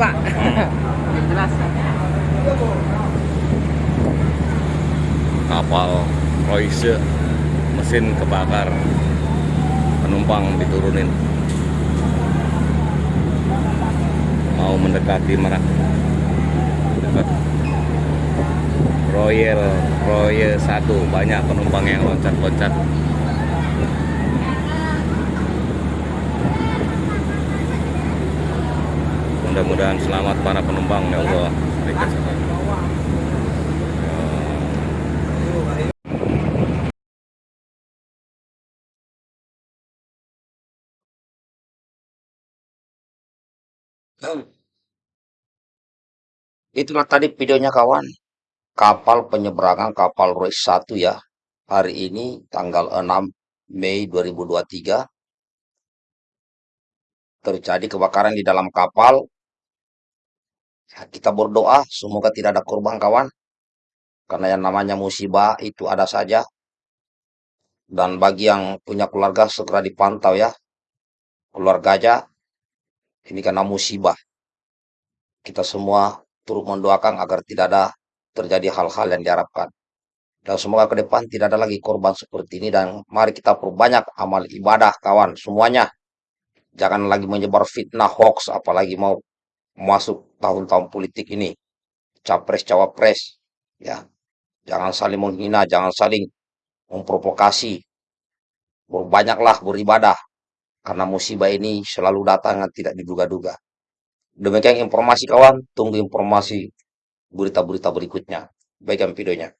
Pak. Yang jelas. kapal Royce mesin kebakar. Penumpang diturunin. Mau mendekati Merak. Dekat Royal Royal 1 banyak penumpang yang loncat-loncat mudah-mudahan selamat para penumpang ya Allah. Itulah tadi videonya kawan. Kapal penyeberangan kapal Royce 1 ya. Hari ini tanggal 6 Mei 2023 terjadi kebakaran di dalam kapal. Ya, kita berdoa semoga tidak ada korban kawan. Karena yang namanya musibah itu ada saja. Dan bagi yang punya keluarga segera dipantau ya. Keluarga aja ini karena musibah. Kita semua turut mendoakan agar tidak ada terjadi hal-hal yang diharapkan. Dan semoga ke depan tidak ada lagi korban seperti ini dan mari kita perbanyak amal ibadah kawan semuanya. Jangan lagi menyebar fitnah hoax apalagi mau masuk tahun-tahun politik ini. Capres cawapres ya. Jangan saling menghina, jangan saling memprovokasi. Berbanyaklah beribadah karena musibah ini selalu datang dan tidak diduga-duga. Demikian informasi kawan, tunggu informasi berita-berita berikutnya. Baikkan videonya.